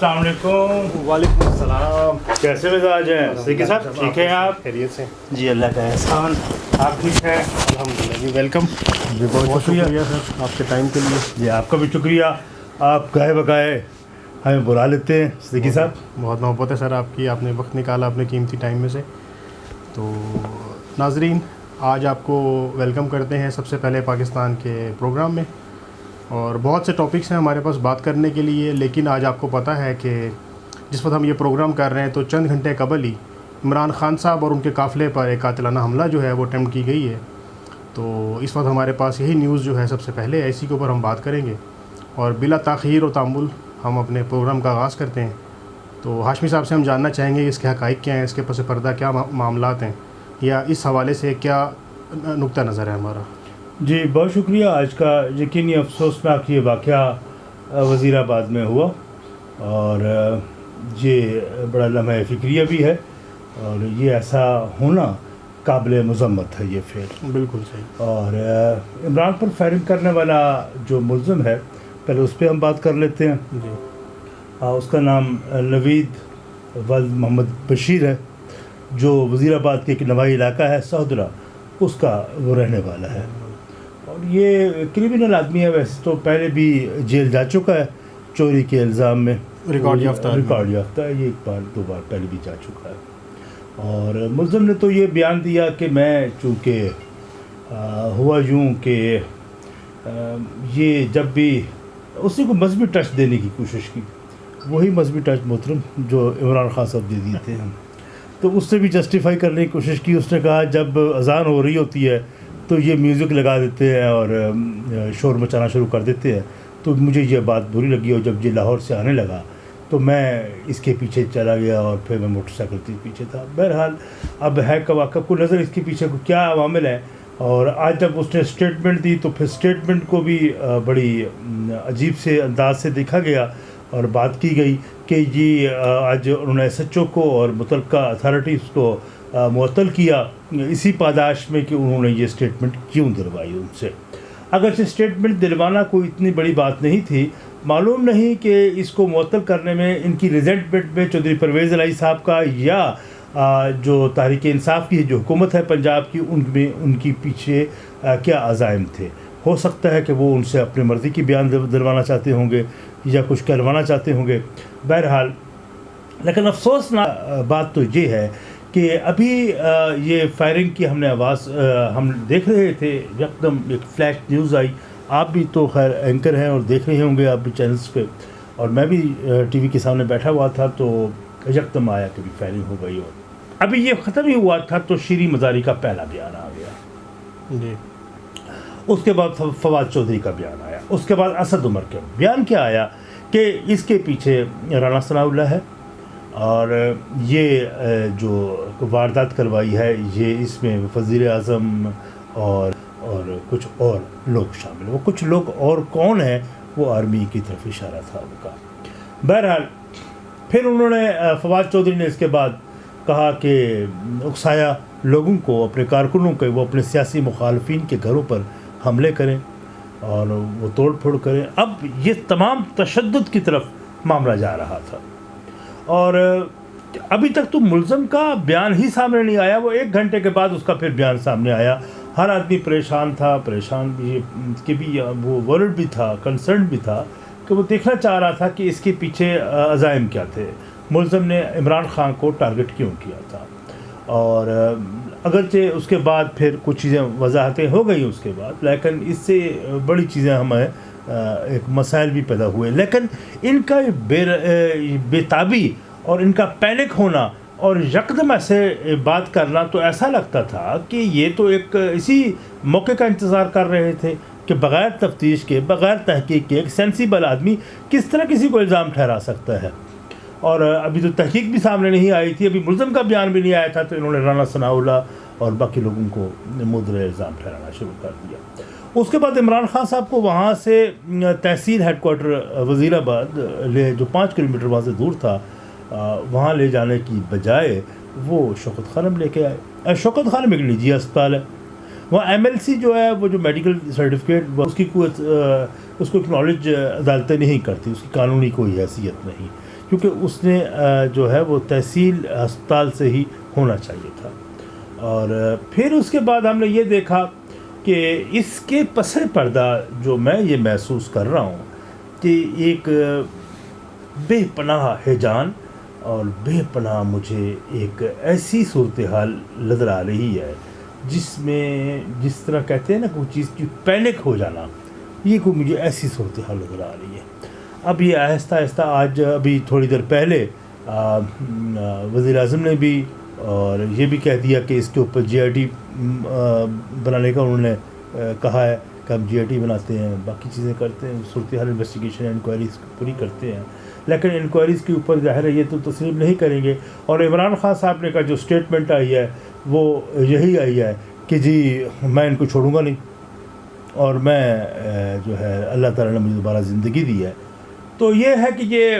السلام علیکم۔ وعلیکم السلام۔ کیسے مزاج ہیں؟ صدیقی صاحب ٹھیک ہیں آپ؟ خیریت سے۔ جی اللہ کا احسان۔ آپ ٹھیک ہیں؟ الحمد للہ جی ویلکم۔ جی بہت شکریہ۔ سر آپ کے ٹائم کے لیے۔ جی آپ کا بھی شکریہ۔ آپ گائے بگائے ہمیں بلا لیتے ہیں صدیقی صاحب۔ بہت محبت ہے سر آپ کی آپ نے وقت نکالا اپنے قیمتی ٹائم میں سے۔ تو ناظرین آج آپ کو ویلکم کرتے ہیں سب سے پہلے پاکستان کے پروگرام میں۔ اور بہت سے ٹاپکس ہیں ہمارے پاس بات کرنے کے لیے، لیکن آج آپ کو پتہ ہے کہ جس وقت ہم یہ پروگرام کر رہے ہیں تو چند گھنٹے قبل ہی عمران خان صاحب اور ان کے قافلے پر ایک قاتلانہ حملہ جو ہے وہ اٹیمپٹ کی گئی ہے۔ تو اس وقت ہمارے پاس یہی نیوز جو ہے سب سے پہلے ہے اسی کے اوپر ہم بات کریں گے۔ اور بلا تاخیر و تعمل ہم اپنے پروگرام کا آغاز کرتے ہیں۔ تو ہاشمی صاحب سے ہم جاننا چاہیں گے اس کے حقائق کیا ہیں، اس کے پس پردہ کیا معاملات ہیں، یا اس حوالے سے کیا نقطہ نظر ہے ہمارا۔ جی بہت شکریہ۔ آج کا یقینی افسوسناک یہ واقعہ وزیر آباد میں ہوا اور یہ بڑا لمحہ فکریہ بھی ہے اور یہ ایسا ہونا قابل مذمت ہے یہ پھر بالکل صحیح۔ اور عمران پر فائرنگ کرنے والا جو ملزم ہے پہلے اس پہ ہم بات کر لیتے ہیں۔ جی۔ اس کا نام نوید ولد محمد بشیر ہے جو وزیر آباد کے ایک نوائی علاقہ ہے سہدرا اس کا وہ رہنے والا ہے۔ اور یہ کریمنل آدمی ہے ویسے تو پہلے بھی جیل جا چکا ہے چوری کے الزام میں۔ ریکارڈ یافتہ۔ ریکارڈ یافتہ ہے یہ ایک بار دو بار پہلے بھی جا چکا ہے۔ اور ملزم نے تو یہ بیان دیا کہ میں چونکہ ہوا یوں کہ یہ جب بھی اسی کو مذہبی ٹچ دینے کی کوشش کی۔ وہی مذہبی ٹچ محترم جو عمران خان صاحب دے دیے تھے تو اس سے بھی جسٹیفائی کرنے کی کوشش کی۔ اس نے کہا جب اذان ہو رہی ہوتی ہے تو یہ میوزک لگا دیتے ہیں اور شور مچانا شروع کر دیتے ہیں۔ تو مجھے یہ بات بری لگی اور جب یہ لاہور سے آنے لگا تو میں اس کے پیچھے چلا گیا اور پھر میں موٹر سائیکل کے پیچھے تھا۔ بہرحال اب ہے کہ واقع کو نظر اس کے پیچھے کو کیا عوامل ہے اور آج جب اس نے اسٹیٹمنٹ دی تو پھر اسٹیٹمنٹ کو بھی بڑی عجیب سے انداز سے دیکھا گیا اور بات کی گئی کہ جی آج انہوں نے ایس ایچ او کو اور متعلقہ اتھارٹیز کو معطل کیا اسی پاداش میں کہ انہوں نے یہ اسٹیٹمنٹ کیوں دلوائی ان سے؟ اگرچہ اسٹیٹمنٹ دلوانا کوئی اتنی بڑی بات نہیں تھی، معلوم نہیں کہ اس کو معطل کرنے میں ان کی ریزنٹمنٹ میں چودھری پرویز علائی صاحب کا یا جو تحریک انصاف کی جو حکومت ہے پنجاب کی، ان میں ان کی پیچھے کیا عزائم تھے؟ ہو سکتا ہے کہ وہ ان سے اپنی مرضی کی بیان دلوانا چاہتے ہوں گے یا کچھ کروانا چاہتے ہوں گے۔ بہرحال، لیکن افسوس بات تو یہ ہے کہ ابھی یہ فائرنگ کی ہم نے آواز ہم دیکھ رہے تھے یکدم ایک فلیش نیوز آئی۔ آپ بھی تو خیر اینکر ہیں اور دیکھ رہے ہوں گے آپ بھی چینلس پہ۔ اور میں بھی ٹی وی کے سامنے بیٹھا ہوا تھا تو یکدم آیا کہ بھی فائرنگ ہو گئی اور۔ ابھی یہ ختم ہی ہوا تھا تو شیریں مزاری کا پہلا بیان آ گیا۔ جی۔ اس کے بعد فواد چودھری کا بیان آیا۔ اس کے بعد اسد عمر کا بیان کیا آیا کہ اس کے پیچھے رانا ثناء اللہ ہے۔ اور یہ جو واردات کروائی ہے، یہ اس میں وزیر اعظم اور اور کچھ اور لوگ شامل وہ کچھ لوگ اور کون ہیں؟ وہ آرمی کی طرف اشارہ تھا ان کا۔ بہرحال، پھر انہوں نے فواد چودھری نے اس کے بعد کہا کہ اکسایا لوگوں کو، اپنے کارکنوں کے وہ اپنے سیاسی مخالفین کے گھروں پر حملے کریں اور وہ توڑ پھوڑ کریں۔ اب یہ تمام تشدد کی طرف معاملہ جا رہا تھا۔ اور ابھی تک تو ملزم کا بیان ہی سامنے نہیں آیا، وہ ایک گھنٹے کے بعد اس کا پھر بیان سامنے آیا۔ ہر آدمی پریشان تھا، پریشان بھی کہ بھی، وہ ورلڈ بھی تھا کنسرن بھی تھا کہ وہ دیکھنا چاہ رہا تھا کہ اس کے پیچھے عزائم کیا تھے۔ ملزم نے عمران خان کو ٹارگٹ کیوں کیا تھا؟ اور اگرچہ اس کے بعد پھر کچھ چیزیں وضاحتیں ہو گئی اس کے بعد، لیکن اس سے بڑی چیزیں ہمیں ایک مسائل بھی پیدا ہوئے۔ لیکن ان کا بے بے تابی اور ان کا پینک ہونا اور یکدم ایسے بات کرنا تو ایسا لگتا تھا کہ یہ تو ایک اسی موقع کا انتظار کر رہے تھے کہ بغیر تفتیش کے، بغیر تحقیق کے ایک سینسیبل آدمی کس طرح کسی کو الزام ٹھہرا سکتا ہے۔ اور ابھی تو تحقیق بھی سامنے نہیں آئی تھی، ابھی ملزم کا بیان بھی نہیں آیا تھا تو انہوں نے رانا ثناء اللہ اور باقی لوگوں کو مدر الزام ٹھہرانا شروع کر دیا۔ اس کے بعد عمران خان صاحب کو وہاں سے تحصیل ہیڈ کوارٹر وزیر آباد لے، جو پانچ کلو میٹر وہاں سے دور تھا وہاں لے جانے کی بجائے وہ شوکت خانم لے کے آئے۔ شوکت خانم ایک نجی اسپتال ہے۔ وہاں ایم ایل سی جو ہے، وہ جو میڈیکل سرٹیفکیٹ اس کی کوئی اس کو اکنالج عدالتیں نہیں کرتی، اس کی قانونی کوئی حیثیت نہیں، کیونکہ اس نے جو ہے وہ تحصیل ہسپتال سے ہی ہونا چاہیے تھا۔ اور پھر اس کے بعد ہم نے یہ دیکھا کہ اس کے پس پردہ جو میں یہ محسوس کر رہا ہوں کہ ایک بے پناہ ہیجان اور بے پناہ مجھے ایک ایسی صورتحال نظر آ رہی ہے جس میں جس طرح کہتے ہیں نا کوئی چیز کی پینک ہو جانا، یہ کوئی مجھے ایسی صورتحال نظر آ رہی ہے۔ اب یہ آہستہ آہستہ آج، ابھی تھوڑی دیر پہلے وزیر اعظم نے بھی اور یہ بھی کہہ دیا کہ اس کے اوپر جی آئی ٹی بنانے کا انہوں نے کہا ہے کہ ہم جی آئی ٹی بناتے ہیں، باقی چیزیں کرتے ہیں، صورتحال انویسٹیگیشن انکوائریز پوری کرتے ہیں۔ لیکن انکوائریز کے اوپر ظاہر ہے یہ تو تسلیم نہیں کریں گے۔ اور عمران خان صاحب نے کا جو اسٹیٹمنٹ آئی ہے، وہ یہی آئی ہے کہ جی میں ان کو چھوڑوں گا نہیں۔ اور میں جو ہے، اللہ تعالیٰ نے مجھے دوبارہ زندگی دی ہے۔ تو یہ ہے کہ یہ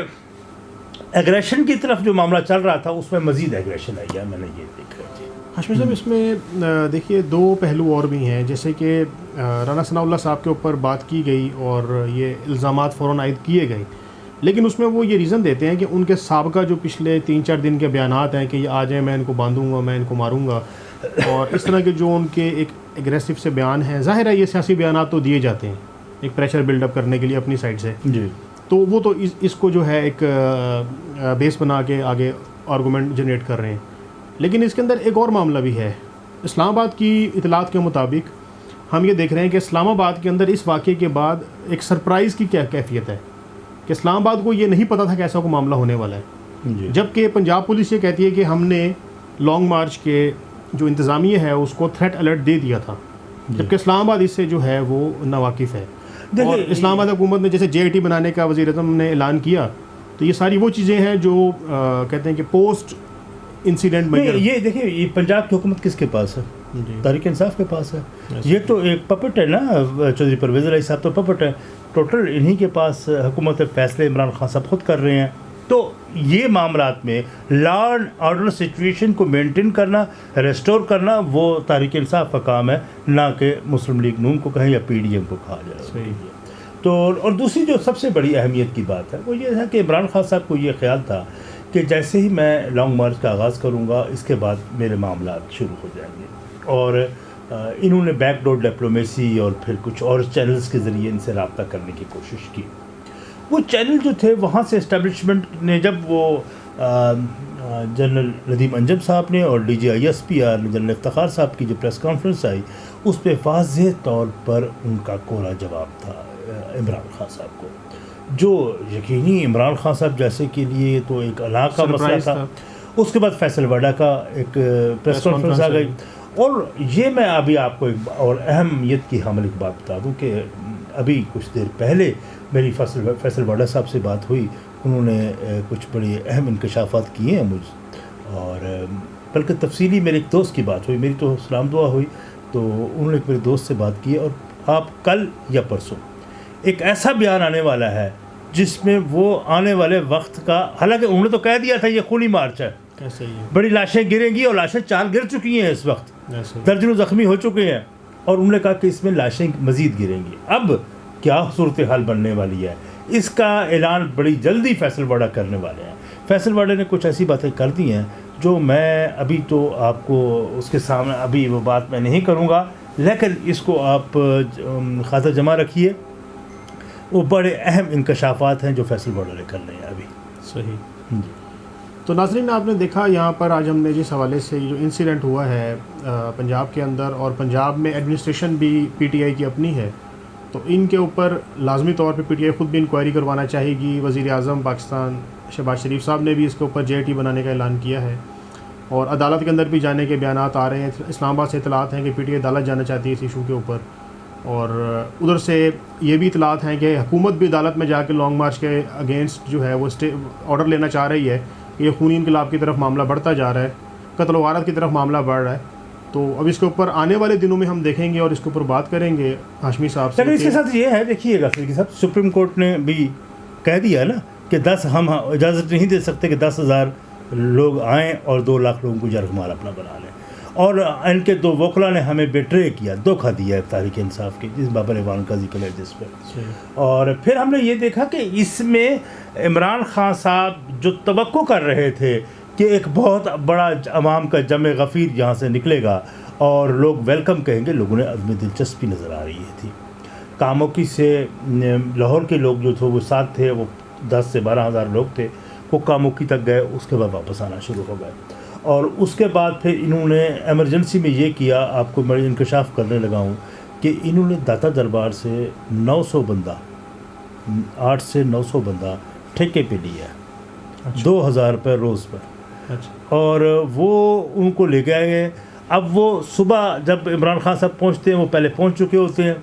ایگریشن کی طرف جو معاملہ چل رہا تھا اس میں مزید ایگریشن آئی ہے میں نے یہ دیکھا جی۔ ہاشمی صاحب اس میں دیکھیے دو پہلو اور بھی ہیں۔ جیسے کہ رانا ثناء اللہ صاحب کے اوپر بات کی گئی اور یہ الزامات فوراً عائد کیے گئے۔ لیکن اس میں وہ یہ ریزن دیتے ہیں کہ ان کے سابقہ جو پچھلے تین چار دن کے بیانات ہیں کہ یہ آ جائیں میں ان کو باندھوں گا میں ان کو ماروں گا اور اس طرح کے جو ان کے ایک اگریسو سے بیان ہیں ظاہر ہے یہ سیاسی بیانات تو دیے جاتے ہیں ایک پریشر بلڈ اپ کرنے کے لیے اپنی سائڈ سے۔ جی۔ تو وہ تو اس اس کو جو ہے ایک بیس بنا کے آگے آرگومنٹ جنریٹ کر رہے ہیں۔ لیکن اس کے اندر ایک اور معاملہ بھی ہے۔ اسلام آباد کی اطلاعات کے مطابق ہم یہ دیکھ رہے ہیں کہ اسلام آباد کے اندر اس واقعے کے بعد ایک سرپرائز کی کیا کیفیت ہے۔ کہ اسلام آباد کو یہ نہیں پتا تھا کہ ایسا کوئی معاملہ ہونے والا ہے۔ جی۔ جبکہ پنجاب پولیس یہ کہتی ہے کہ ہم نے لانگ مارچ کے جو انتظامیہ ہے اس کو تھریٹ الرٹ دے دیا تھا۔ جبکہ اسلام آباد اس سے جو ہے وہ ناواقف ہے۔ اور اسلام آباد حکومت نے جیسے جے آئی ٹی بنانے کا وزیر اعظم نے اعلان کیا تو یہ ساری وہ چیزیں ہیں جو کہتے ہیں کہ پوسٹ انسیڈنٹ میں یہ دیکھیے یہ پنجاب کی حکومت کس کے پاس ہے؟ جی۔ تاریخ انصاف کے پاس ہے۔ یہ تو ایک پپٹ ہے نا چودھری پرویز علیہ صاحب تو پپٹ ہے۔ ٹوٹل انہی کے پاس حکومت فیصلے عمران خان صاحب خود کر رہے ہیں۔ تو یہ معاملات میں لا اینڈ آرڈر سچویشن کو مینٹین کرنا ریسٹور کرنا وہ تاریخ انصاف کا کام ہے نہ کہ مسلم لیگ نون کو کہیں یا پی ڈی ایم کو کہا جائے۔ صحیح۔ تو اور دوسری جو سب سے بڑی اہمیت کی بات ہے وہ یہ ہے کہ عمران خان صاحب کو یہ خیال تھا کہ جیسے ہی میں لانگ مارچ کا آغاز کروں گا اس کے بعد میرے معاملات شروع ہو جائیں گے۔ اور انہوں نے بیک ڈور ڈپلومیسی اور پھر کچھ اور چینلز کے ذریعے ان سے رابطہ کرنے کی کوشش کی۔ وہ چینل جو تھے وہاں سے اسٹیبلشمنٹ نے جب وہ جنرل ندیم انجم صاحب نے اور D G I S P R general Iftikhar صاحب کی جو پریس کانفرنس آئی اس پہ واضح طور پر ان کا کولا جواب تھا عمران خان صاحب کو۔ جو یقینی عمران خان صاحب جیسے کے لیے تو ایک علاقہ مسئلہ تھا۔ اس کے بعد فیصل وڈا کا ایک پریس کانفرنس آ گئی۔ اور یہ میں ابھی آپ کو ایک اور اہمیت کی حامل ایک بات بتا دوں کہ ابھی کچھ دیر پہلے میری فیصل فیصل وڈا صاحب سے بات ہوئی انہوں نے کچھ بڑے اہم انکشافات کیے ہیں مجھ اور بلکہ تفصیلی میرے ایک دوست کی بات ہوئی میری تو سلام دعا ہوئی تو انہوں نے ایک میرے دوست سے بات کی اور آپ کل یا پرسوں ایک ایسا بیان آنے والا ہے جس میں وہ آنے والے وقت کا حالانکہ انہوں نے تو کہہ دیا تھا یہ خونی مارچ ہے۔ بڑی لاشیں گریں گی اور لاشیں چار گر چکی ہیں اس وقت۔ درجنوں زخمی ہو چکے ہیں۔ اور انہوں نے کہا کہ اس میں لاشیں مزید گریں گی۔ اب کیا صورتحال بننے والی ہے؟ اس کا اعلان بڑی جلدی فیصل واڑہ کرنے والے ہیں۔ فیصل واڑہ نے کچھ ایسی باتیں کر دی ہیں جو میں ابھی تو آپ کو اس کے سامنے ابھی وہ بات میں نہیں کروں گا لیکن اس کو آپ خاطر جمع رکھیے۔ وہ بڑے اہم انکشافات ہیں جو فیصل واڑہ نے کرنے ہیں ابھی۔ صحیح۔ جی۔ تو ناظرین، آپ نے دیکھا یہاں پر آج ہم نے جس حوالے سے جو انسیڈنٹ ہوا ہے پنجاب کے اندر، اور پنجاب میں ایڈمنسٹریشن بھی پی ٹی آئی کی اپنی ہے، تو ان کے اوپر لازمی طور پہ پی ٹی آئی خود بھی انکوائری کروانا چاہے گی۔ وزیر اعظم پاکستان شہباز شریف صاحب نے بھی اس کے اوپر جے ٹی بنانے کا اعلان کیا ہے۔ اور عدالت کے اندر بھی جانے کے بیانات آ رہے ہیں۔ اسلام آباد سے اطلاعات ہیں کہ پی ٹی آئی عدالت جانا چاہتی ہے اس ایشو کے اوپر۔ اور ادھر سے یہ بھی اطلاعات ہیں کہ حکومت بھی عدالت میں جا کے لانگ مارچ کے اگینسٹ جو ہے وہ اسٹے آرڈر لینا چاہ رہی ہے۔ یہ خونی انقلاب کی طرف معاملہ بڑھتا جا رہا ہے قتل و غارت کی طرف معاملہ بڑھ رہا ہے۔ تو اب اس کے اوپر آنے والے دنوں میں ہم دیکھیں گے اور اس کے اوپر بات کریں گے ہاشمی صاحب سے اس کے ساتھ یہ ہے دیکھیے گا صاحب سپریم کورٹ نے بھی کہہ دیا نا کہ دس ہم اجازت نہیں دے سکتے کہ دس ہزار لوگ آئیں اور دو لاکھ لوگوں کو جرگ مال اپنا بنا لیں۔ اور ان کے دو وکلا نے ہمیں بیٹرے کیا دھوکہ دیا ہے تاریخ انصاف کی جس بابر ایوان کا ذکر ہے جس پہ اور پھر ہم نے یہ دیکھا کہ اس میں عمران خان صاحب جو توقع کر رہے تھے کہ ایک بہت بڑا عوام کا جمع غفیر یہاں سے نکلے گا اور لوگ ویلکم کہیں گے لوگوں نے عدم دلچسپی نظر آ رہی تھی۔ کاموں کی سے لاہور کے لوگ جو تھے وہ ساتھ تھے وہ دس سے بارہ ہزار لوگ تھے۔ وہ کاموکی تک گئے اس کے بعد واپس آنا شروع ہو گئے۔ اور اس کے بعد پھر انہوں نے ایمرجنسی میں یہ کیا آپ کو میں انکشاف کرنے لگا ہوں کہ انہوں نے داتا دربار سے نو سو بندہ آٹھ سے نو سو بندہ ٹھیکے پہ لیا۔ ہے دو ہزار روپے روز پر۔ اور وہ ان کو لے گئے۔ اب وہ صبح جب عمران خان صاحب پہنچتے ہیں وہ پہلے پہنچ چکے ہوتے ہیں۔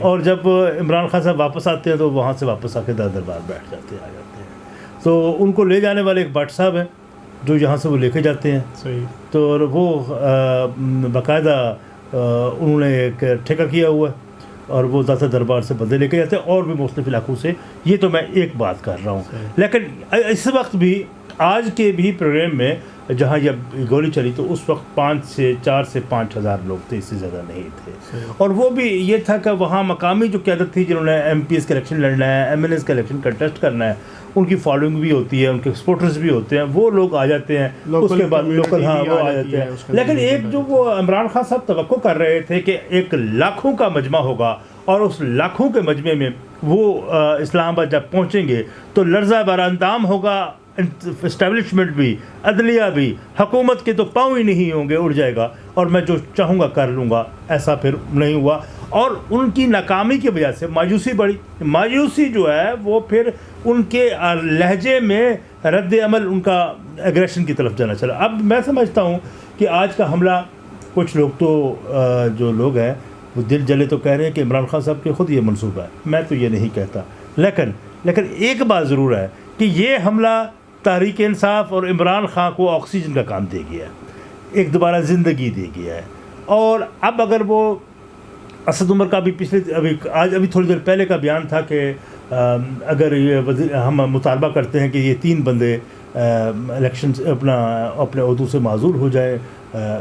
اور جب عمران خان صاحب واپس آتے ہیں تو وہاں سے واپس آ کے داتا دربار بیٹھ جاتے ہیں آ جاتے ہیں۔ تو ان کو لے جانے والے ایک بٹ صاحب ہیں جو یہاں سے وہ لے کے جاتے ہیں۔ صحیح۔ تو وہ باقاعدہ انہوں نے ایک ٹھیکہ کیا ہوا ہے اور وہ داتا دربار سے بندے لے کے جاتے ہیں اور بھی مختلف علاقوں سے۔ یہ تو میں ایک بات کر رہا ہوں۔ لیکن اس وقت بھی آج کے بھی پروگرام میں جہاں یہ گولی چلی تو اس وقت پانچ سے چار سے پانچ ہزار لوگ تھے اس سے زیادہ نہیں تھے۔ اور وہ بھی یہ تھا کہ وہاں مقامی جو قیادت تھی جنہوں نے ایم پی ایس کا الیکشن لڑنا ہے ایم ایل ایس کا الیکشن کنٹیسٹ کرنا ہے ان کی فالوئنگ بھی ہوتی ہے ان کے سپورٹرز بھی ہوتے ہیں وہ لوگ آ جاتے ہیں۔ اس کے بعد لوکل ہاں وہ آ جاتے ہیں۔ لیکن ایک جو وہ عمران خان صاحب توقع کر رہے تھے کہ ایک لاکھوں کا مجمع ہوگا اور اس لاکھوں کے مجمع میں وہ اسلام آباد جب پہنچیں گے تو لرزہ بر اندام ہوگا۔ اسٹیبلشمنٹ بھی، عدلیہ بھی، حکومت کے تو پاؤں ہی نہیں ہوں گے، اڑ جائے گا اور میں جو چاہوں گا کر لوں گا، ایسا پھر نہیں ہوا۔ اور ان کی ناکامی کی وجہ سے مایوسی بڑھی۔ مایوسی جو ہے، وہ پھر ان کے لہجے میں رد عمل، ان کا ایگریشن کی طرف جانا چلا۔ اب میں سمجھتا ہوں کہ آج کا حملہ، کچھ لوگ تو جو لوگ ہیں، وہ دل جلے تو کہہ رہے ہیں کہ عمران خان صاحب کے خود یہ منصوبہ ہے۔ میں تو یہ نہیں کہتا۔ لیکن لیکن ایک بات ضرور ہے کہ یہ حملہ تحریک انصاف اور عمران خان کو آکسیجن کا کام دے گیا ہے۔ ایک دوبارہ زندگی دے گیا ہے۔ اور اب اگر وہ اسد عمر کا بھی پچھلے ابھی آج ابھی تھوڑی دیر پہلے کا بیان تھا کہ اگر یہ وزیر، ہم مطالبہ کرتے ہیں کہ یہ تین بندے الیکشن اپنا، اپنے عہدوں سے معذور ہو جائے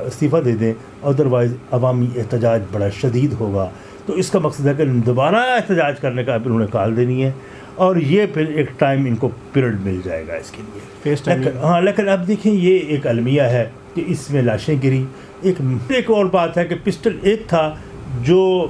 استعفیٰ دے دیں ادروائز عوامی احتجاج بڑا شدید ہوگا۔ تو اس کا مقصد ہے کہ دوبارہ احتجاج کرنے کا انہوں نے کال دینی ہے۔ اور یہ پھر ایک ٹائم ان کو پیریڈ مل جائے گا اس کے لیے۔ ہاں لیکن اب دیکھیں یہ ایک المیہ ہے کہ اس میں لاشیں گری ایک ایک اور بات ہے کہ پسٹل ایک تھا جو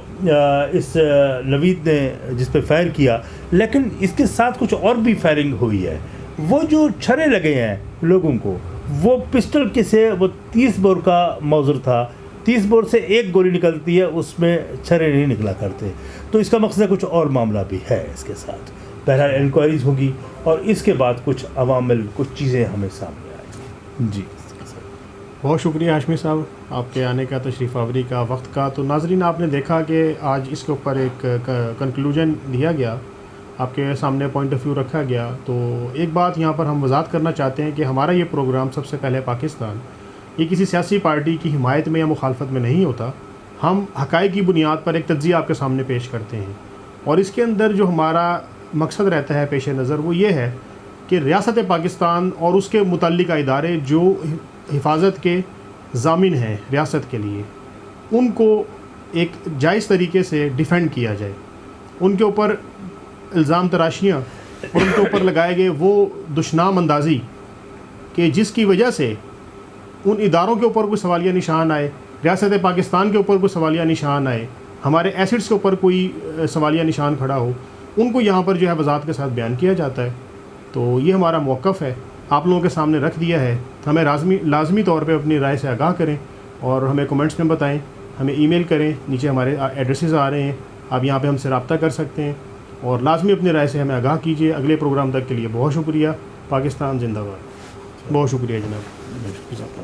اس نوید نے جس پہ فائر کیا لیکن اس کے ساتھ کچھ اور بھی فائرنگ ہوئی ہے۔ وہ جو چھرے لگے ہیں لوگوں کو وہ پسٹل کے سے وہ تیس بور کا موزر تھا۔ تیس بور سے ایک گولی نکلتی ہے اس میں چھرے نہیں نکلا کرتے۔ تو اس کا مقصد کچھ اور معاملہ بھی ہے اس کے ساتھ۔ بہرحال انکوائریز ہوگی اور اس کے بعد کچھ عوامل، کچھ چیزیں ہمیں سامنے آئیں گی۔ جی۔ بہت شکریہ ہاشمی صاحب، آپ کے آنے کا تشریف آوری کا وقت کا۔ تو ناظرین، آپ نے دیکھا کہ آج اس کے اوپر ایک کنکلوژن دیا گیا۔ آپ کے سامنے پوائنٹ آف ویو رکھا گیا۔ تو ایک بات یہاں پر ہم وضاحت کرنا چاہتے ہیں کہ ہمارا یہ پروگرام سب سے پہلے پاکستان، یہ کسی سیاسی پارٹی کی حمایت میں یا مخالفت میں نہیں ہوتا۔ ہم حقائق کی بنیاد پر ایک تجزیہ آپ کے سامنے پیش کرتے ہیں۔ اور اس کے اندر جو ہمارا مقصد رہتا ہے پیش نظر وہ یہ ہے کہ ریاست پاکستان اور اس کے متعلقہ ادارے جو حفاظت کے ضامن ہیں ریاست کے لیے، ان کو ایک جائز طریقے سے ڈیفینڈ کیا جائے۔ ان کے اوپر الزام تراشیاں اور ان کے اوپر لگائے گئے وہ دشنام اندازی کہ جس کی وجہ سے ان اداروں کے اوپر کوئی سوالیہ نشان آئے، ریاست پاکستان کے اوپر کوئی سوالیہ نشان آئے، ہمارے ایسٹس کے اوپر کوئی سوالیہ نشان کھڑا ہو۔ ان کو یہاں پر جو ہے وضاحت کے ساتھ بیان کیا جاتا ہے۔ تو یہ ہمارا موقف ہے۔ آپ لوگوں کے سامنے رکھ دیا ہے۔ ہمیں لازمی لازمی طور پہ اپنی رائے سے آگاہ کریں اور ہمیں کومنٹس میں بتائیں۔ ہمیں ای میل کریں۔ نیچے ہمارے ایڈریسز آ رہے ہیں۔ آپ یہاں پہ ہم سے رابطہ کر سکتے ہیں۔ اور لازمی اپنی رائے سے ہمیں آگاہ کیجیے۔ اگلے پروگرام تک کے لیے بہت شکریہ۔ پاکستان زندہ باد۔ بہت شکریہ جناب۔